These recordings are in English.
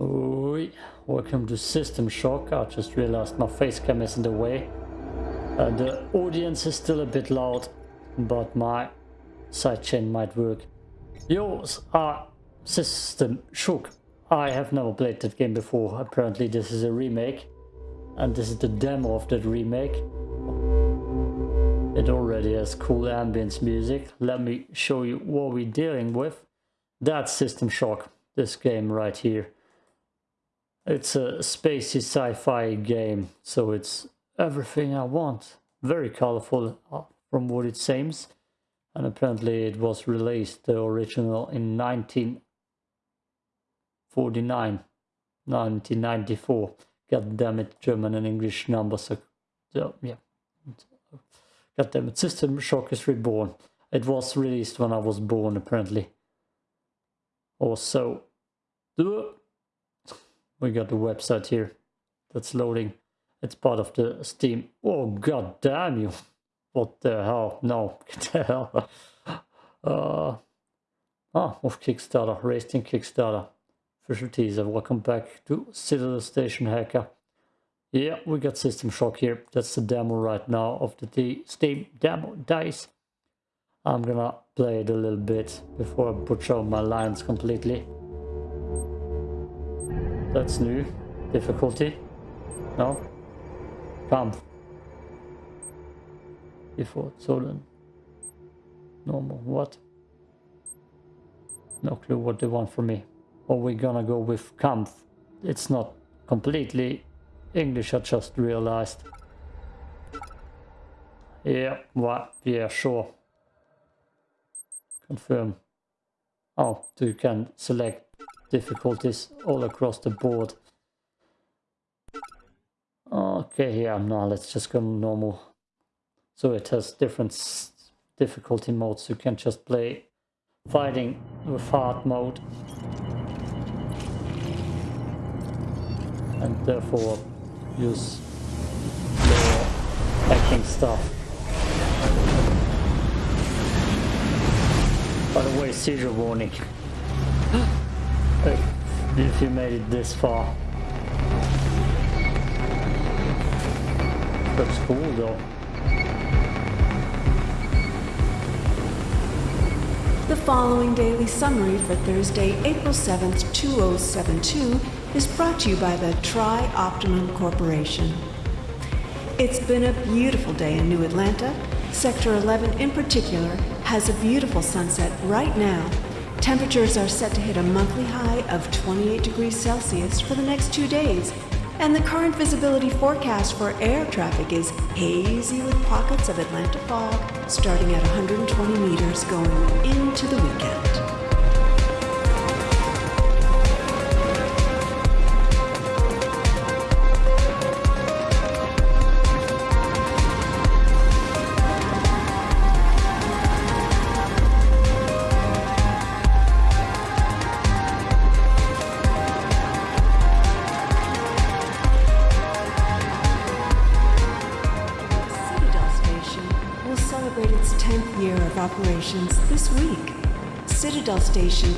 Oi, welcome to System Shock. I just realized my face cam is in the way. Uh, the audience is still a bit loud, but my sidechain might work. Yours are System Shock. I have never played that game before. Apparently this is a remake. And this is the demo of that remake. It already has cool ambience music. Let me show you what we're dealing with. That's System Shock, this game right here. It's a spacey sci-fi game, so it's everything I want. Very colorful uh, from what it seems. And apparently it was released, the original, in 1949, 1994. God damn it, German and English numbers are, so, yeah. God damn it, System Shock is Reborn. It was released when I was born, apparently. Also, we got the website here that's loading. It's part of the Steam. Oh, god damn you. What the hell? No, what the hell? Uh, ah, of Kickstarter, in Kickstarter. Official teaser, welcome back to Citadel Station Hacker. Yeah, we got System Shock here. That's the demo right now of the Steam demo dice. I'm gonna play it a little bit before I butcher my lines completely. That's new. Difficulty? No? Kampf. Default, Solen. Normal, what? No clue what they want from me. Or we're gonna go with Kampf. It's not completely English, I just realized. Yeah, what? Yeah, sure. Confirm. Oh, so you can select difficulties all across the board. Okay, yeah, now let's just go normal. So it has different difficulty modes. You can just play fighting with hard mode. And therefore use more hacking stuff. By the way, seizure warning. if you made it this far. Looks cool though. The following daily summary for Thursday, April 7th, 2072 is brought to you by the Tri-Optimum Corporation. It's been a beautiful day in New Atlanta. Sector 11 in particular has a beautiful sunset right now Temperatures are set to hit a monthly high of 28 degrees Celsius for the next two days, and the current visibility forecast for air traffic is hazy with pockets of Atlanta fog starting at 120 meters going into the weekend.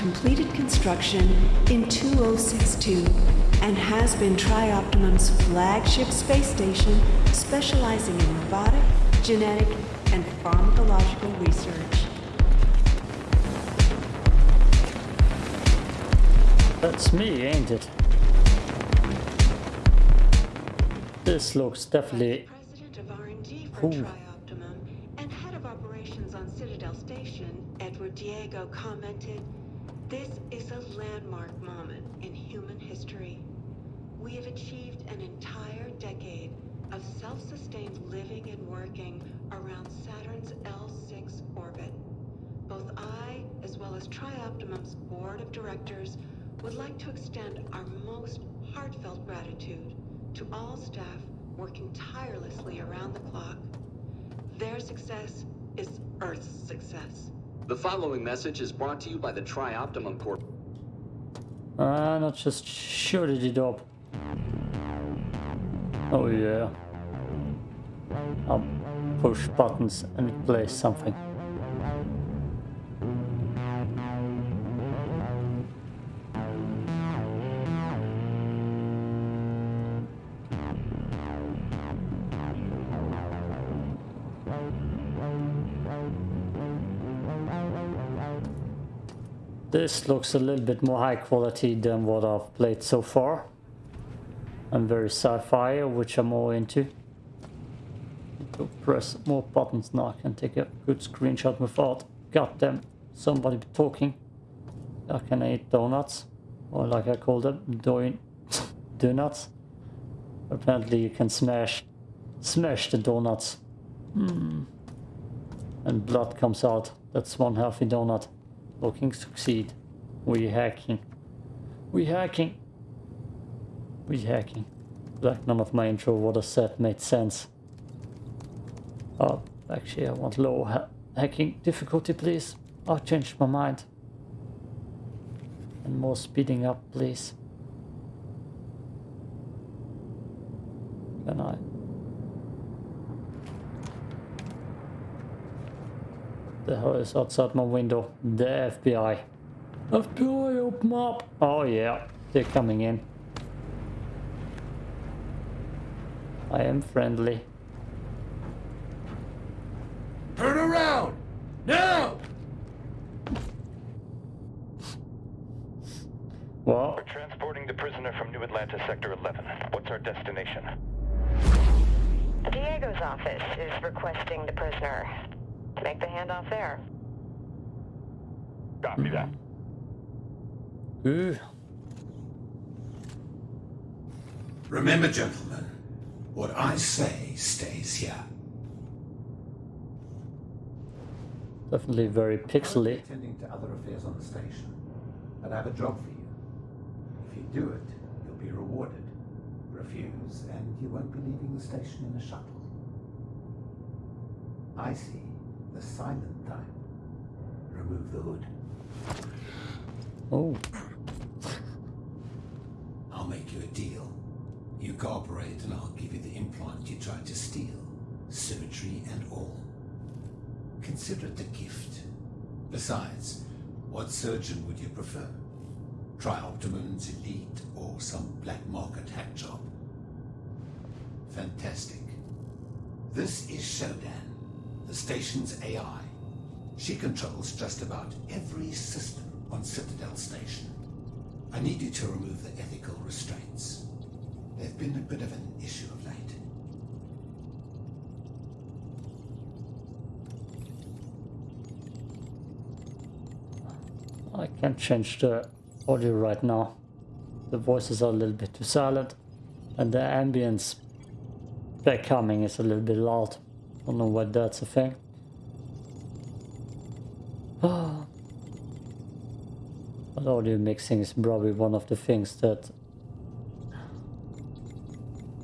Completed construction in 2062 and has been Tri-Optimum's flagship space station specializing in robotic, genetic, and pharmacological research. That's me, ain't it? This looks definitely... President of R&D for Tri-Optimum and head of operations on Citadel Station, Edward Diego commented, This is a landmark moment in human history. We have achieved an entire decade of self-sustained living and working around Saturn's L6 orbit. Both I, as well as Tri-Optimum's board of directors, would like to extend our most heartfelt gratitude to all staff working tirelessly around the clock. Their success is Earth's success. The following message is brought to you by the Tri-Optimum Corp. Ah, not just shut it up. Oh yeah. I'll push buttons and it plays something. This looks a little bit more high quality than what I've played so far. I'm very sci-fi, which I'm more into. To press more buttons now, I can take a good screenshot without goddamn somebody talking. I can eat donuts, or like I call them, doing donuts. Apparently you can smash, smash the donuts. Hmm. And blood comes out. That's one healthy donut. Looking to succeed. We hacking. We hacking. We hacking. Like none of my intro what I said made sense. Oh, actually I want low ha hacking difficulty please. I changed my mind. And more speeding up please. Can I? The hell is outside my window? The FBI. FBI, open up! Oh yeah, they're coming in. I am friendly. Turn around! Now! Well, We're transporting the prisoner from New Atlanta Sector 11. What's our destination? Diego's office is requesting the prisoner. Make the handoff there. Copy that. Ooh, Remember, gentlemen, what I say stays here. definitely very pixely. attending to other affairs on the station, but I have a job for you. If you do it, you'll be rewarded. Refuse, and you won't be leaving the station in a shuttle. I see the silent type. Remove the hood. Oh, make you a deal. You cooperate, and I'll give you the implant you tried to steal, symmetry and all. Consider it a gift. Besides, what surgeon would you prefer? Tri-Optimum's Elite or some black market hack job? Fantastic. This is Shodan, the station's AI. She controls just about every system on Citadel Station. I need you to remove the ethical restraints. They've been a bit of an issue of late. I can't change the audio right now. The voices are a little bit too silent, and the ambience back coming is a little bit loud. I don't know why that's a thing. Oh. But audio mixing is probably one of the things that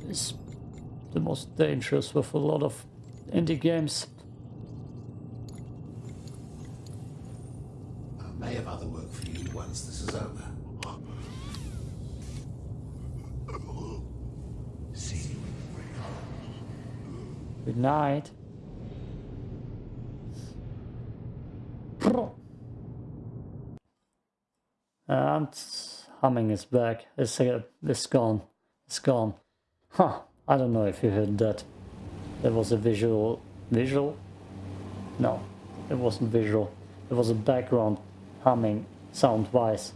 is the most dangerous with a lot of indie games. I may have other work for you once this is over. See you. Good night. And humming is back. It's, it's gone. It's gone. Huh. I don't know if you heard that. There was a visual... Visual? No. It wasn't visual. It was a background humming sound-wise.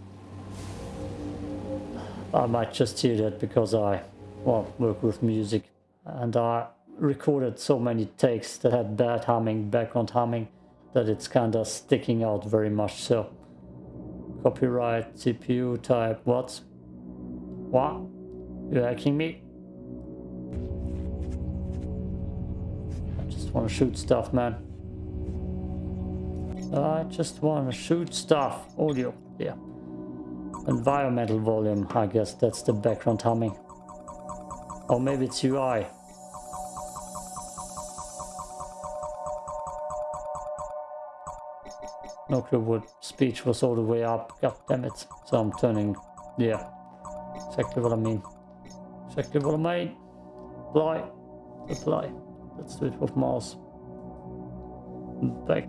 I might just hear that because I, well, work with music. And I recorded so many takes that had bad humming, background humming, that it's kind of sticking out very much so. Copyright, CPU type, what? What? You hacking me? I just want to shoot stuff, man. I just want to shoot stuff. Audio, yeah. Environmental volume, I guess that's the background humming. Or maybe it's UI. No clue what speech was all the way up. God damn it. So I'm turning, yeah. Exactly what I mean. Exactly what I mean. Apply. Apply. Let's do it with mouse. Back.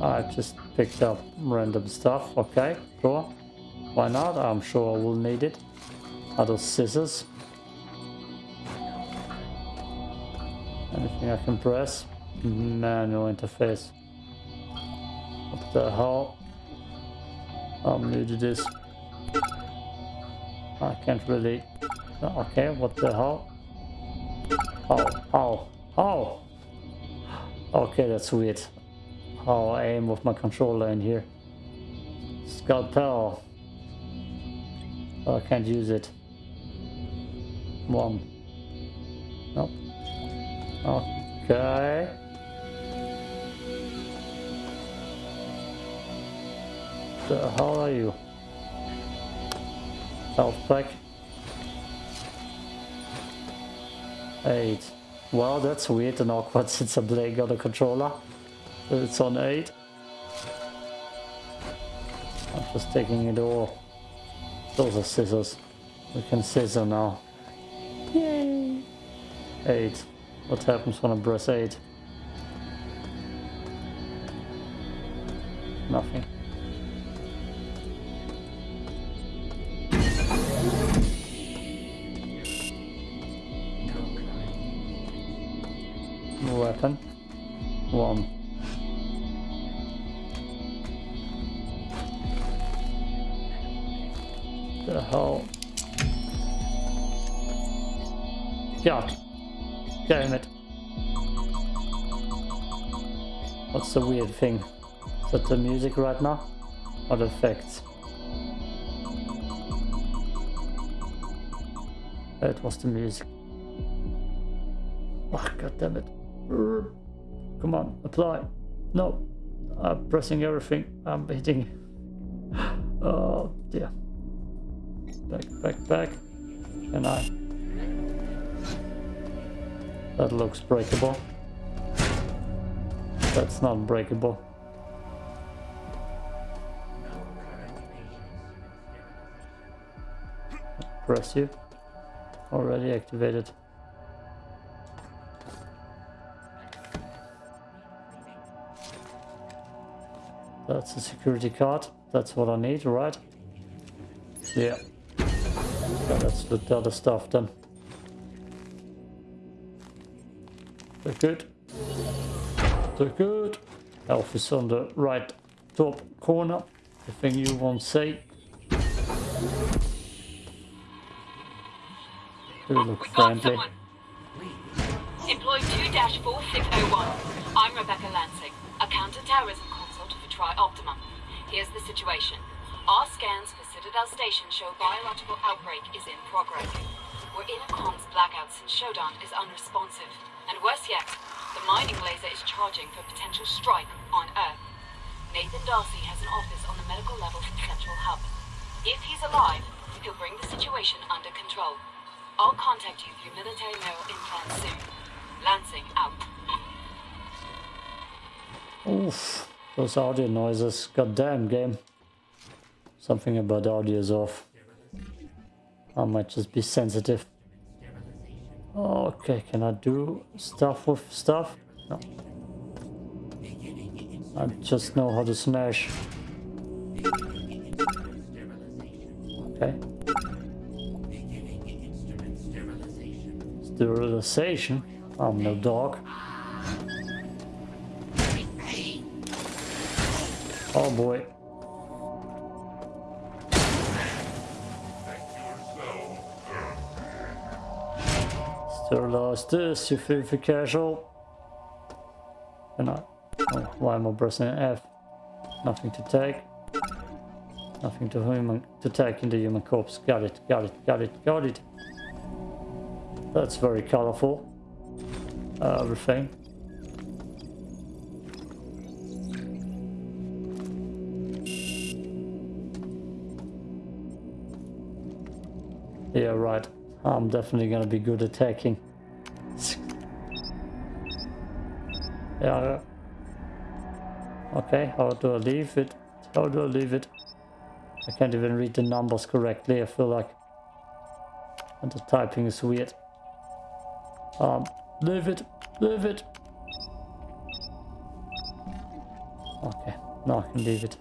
I just picked up random stuff. Okay, cool. Why not? I'm sure I will need it. Are those scissors? Anything I can press? Manual interface. What the hell? I'm new to this. I can't really... Okay, what the hell? Oh, oh, oh! Okay, that's weird. How I aim with my controller in here. Scalpel. Oh, I can't use it. One. Nope. Okay. The hell are you? Health pack. Eight. Well, that's weird and awkward since I'm playing on a controller. It's on 8. I'm just taking it all. Those are scissors. We can scissor now. Yay! 8. What happens when I press 8? Nothing. Right now? Or the effects? That was the music. Oh, God damn it. Come on, apply. No. I'm pressing everything. I'm hitting. Oh, dear. Back, back, back. And I. That looks breakable. That's not breakable. Press you. Already activated. That's a security card. That's what I need, right? Yeah. Okay, let's do the other stuff then. They're good. They're good. Health is on the right top corner. The thing you won't say. You look friendly. Employee 2-4601. I'm Rebecca Lansing, a counter-terrorism consult for Tri-Optimum. Here's the situation. Our scans for Citadel Station show biological outbreak is in progress. We're in a comms blackout since Shodan is unresponsive. And worse yet, the mining laser is charging for potential strike on Earth. Nathan D'Arcy has an office on the medical level from Central Hub. If he's alive, he'll bring the situation under control. I'll contact you through military mail implants soon. Lansing out. Oof, those audio noises. Goddamn game. Something about audio is off. I might just be sensitive. Okay, can I do stuff with stuff? No. I just know how to smash. Sterilization? I'm no dog. Oh boy. Still Sterilize this, you filthy casual. And I, oh, why am I pressing F? Nothing to take. Nothing to human to take in the human corpse. Got it, got it, got it, got it. That's very colorful. Uh, everything. Yeah, right. I'm definitely gonna be good attacking. Yeah. Okay, how do I leave it? How do I leave it? I can't even read the numbers correctly, I feel like. And the typing is weird. Um, leave it, leave it. Okay, now I can leave it.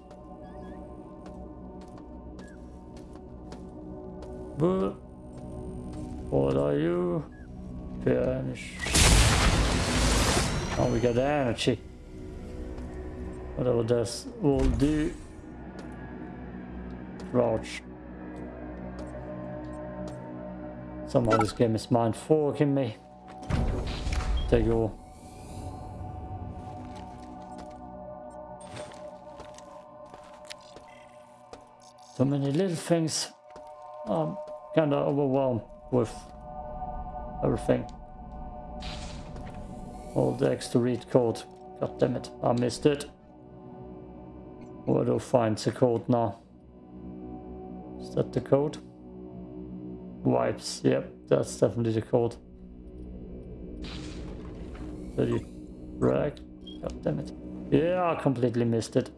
But what are you? Vanish. Oh, we got energy. Whatever this will do. Crouch. Somehow this game is mind forking me. You go. So many little things. I'm kinda overwhelmed with everything. All the extra read code. God damn it, I missed it. Where do I find the code now? Is that the code? Wipes, yep, that's definitely the code. Did you? God damn it. Yeah, I completely missed it.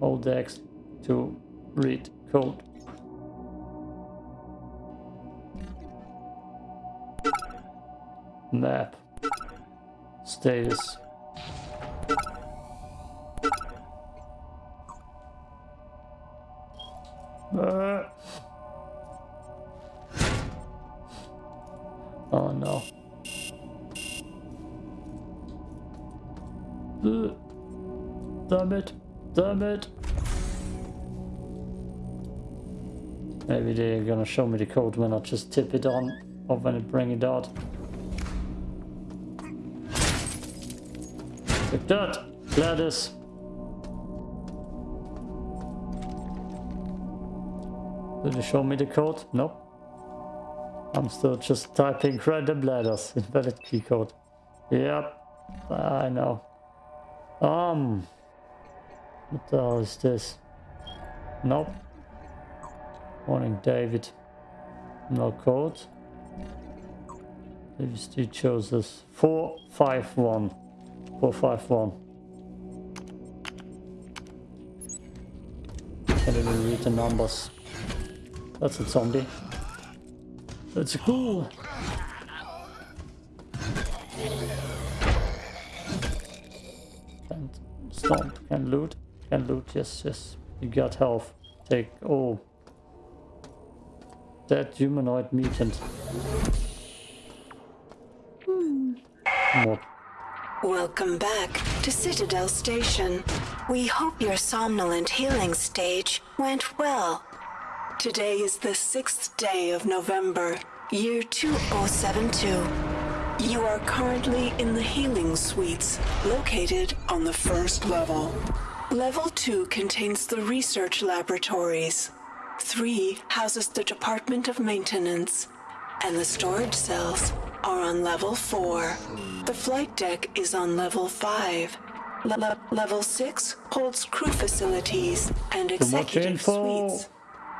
Hold X to read code. Map. Status. Damn it. Damn it. Maybe they're gonna show me the code when I just tip it on or when I bring it out. Like that. Gladys. Did you show me the code? Nope. I'm still just typing random letters. Invalid key code. Yep. I know. Um. What the hell is this? Nope. Morning, David. No code. David still chose us. 451. 451. Can't even read the numbers. That's a zombie. That's cool. And can loot, can loot, yes, yes. You got health. Take, oh. Dead humanoid mutant. Hmm. What? Welcome back to Citadel Station. We hope your somnolent healing stage went well. Today is the sixth day of November, year 2072. You are currently in the healing suites, located on the first level. Level 2 contains the research laboratories. 3 houses the Department of Maintenance, and the storage cells are on level 4. The flight deck is on level 5. Le- le- level 6 holds crew facilities and executive suites.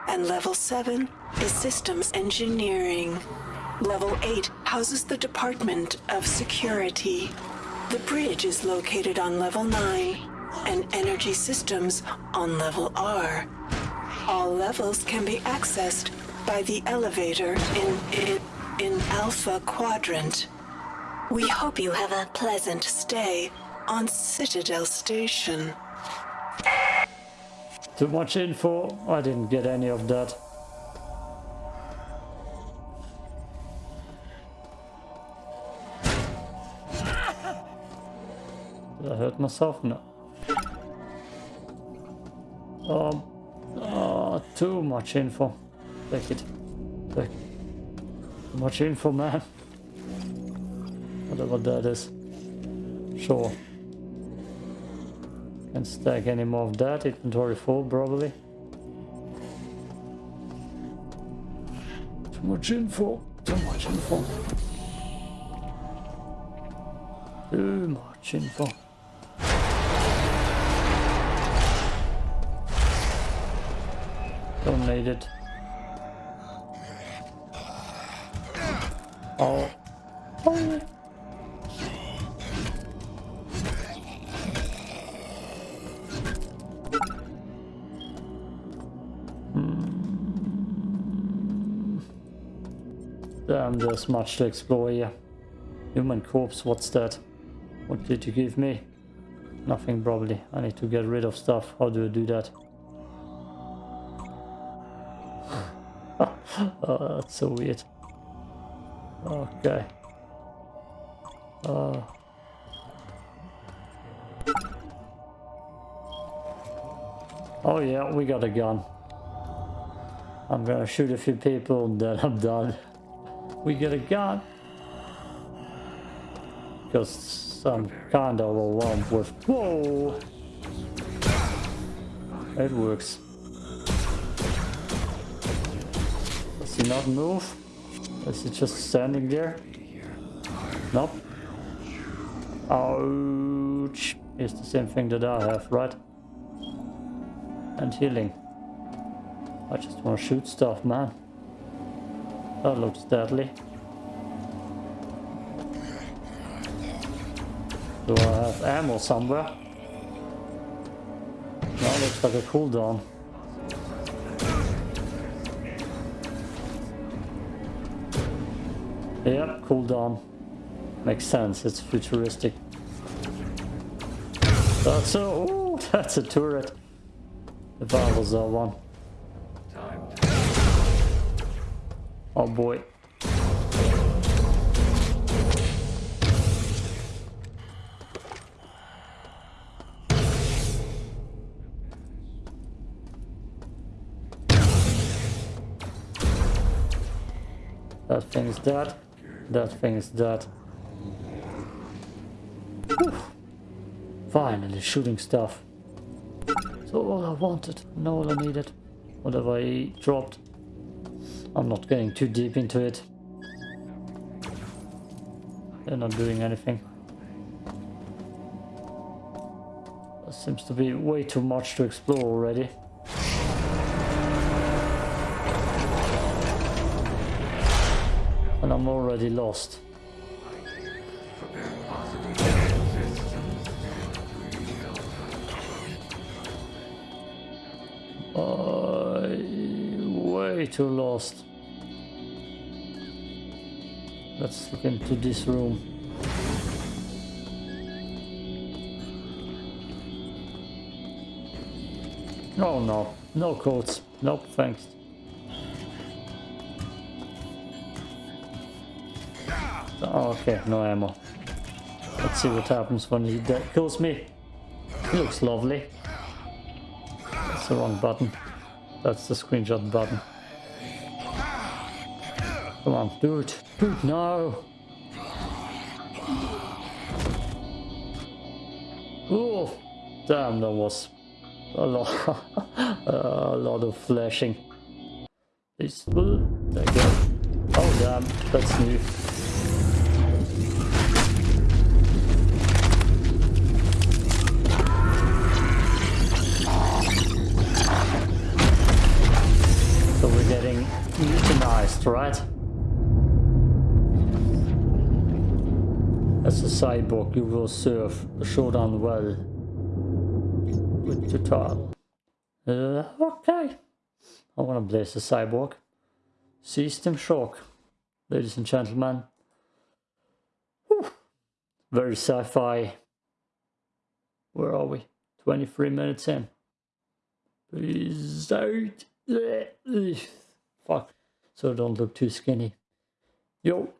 And level 7 is systems engineering. Level 8 houses the Department of Security. The bridge is located on level 9, and energy systems on level R. All levels can be accessed by the elevator in, in, in Alpha Quadrant. We hope you have a pleasant stay on Citadel Station. Too much info. I didn't get any of that. I hurt myself? No. Oh, too much info. Take it. Take Too much info, man. Whatever that is. Sure. Can't stack any more of that. Inventory full, probably. Too much info. Too much info. Too much info. It. Oh. Oh. Damn, there's much to explore here. Human corpse, what's that? What did you give me? Nothing probably. I need to get rid of stuff. How do I do that? Oh, that's so weird. Okay. Oh. Oh yeah, we got a gun. I'm gonna shoot a few people and then I'm done. We get a gun. Because I'm kinda overwhelmed with... Whoa! It works. He not move? Is he just standing there? Nope. Ouch. It's the same thing that I have, right? And healing. I just want to shoot stuff, man. That looks deadly. Do I have ammo somewhere? That looks like a cooldown. Yep, cooldown. Makes sense, it's futuristic. That's a... Ooh, that's a turret. If I was that one. Oh boy. That thing's dead. That thing is dead. Whew. Finally shooting stuff. So all I wanted, and all I needed. Whatever I dropped. I'm not getting too deep into it. They're not doing anything. There seems to be way too much to explore already. Already lost. way too lost. Let's look into this room. Oh no, no codes. Nope, thanks. Oh, okay, no ammo. Er Let's see what happens when he kills me. He looks lovely. That's the wrong button. That's the screenshot button. Come on, do it. Do it now. Oh, damn, that was a lot, a lot of flashing. There you go. Oh damn, that's new. Cyborg, you will serve the Shodan well with trial. Uh, okay. I want to play the cyborg. System shock, ladies and gentlemen. Whew. Very sci-fi. Where are we? 23 minutes in. Please out. Fuck. So don't look too skinny. Yo.